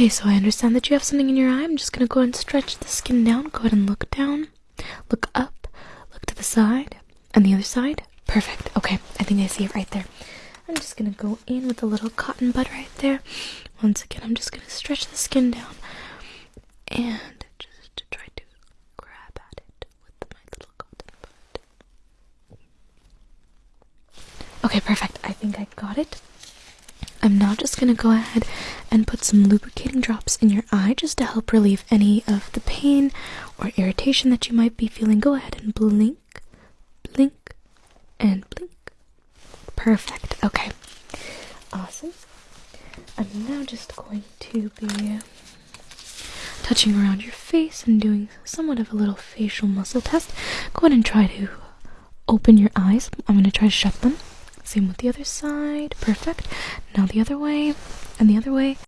Okay, so I understand that you have something in your eye. I'm just gonna go ahead and stretch the skin down. Go ahead and look down, look up, look to the side, and the other side. Perfect. Okay, I think I see it right there. I'm just gonna go in with a little cotton bud right there. Once again, I'm just gonna stretch the skin down and just try to grab at it with my little cotton bud. Okay, perfect. I think I got it. I'm now just gonna go ahead and put some lubricating drops in your eye just to help relieve any of the pain or irritation that you might be feeling. Go ahead and blink, blink, and blink. Perfect. Okay. Awesome. I'm now just going to be touching around your face and doing somewhat of a little facial muscle test. Go ahead and try to open your eyes. I'm going to try to shut them. Same with the other side. Perfect. Now the other way, and the other way.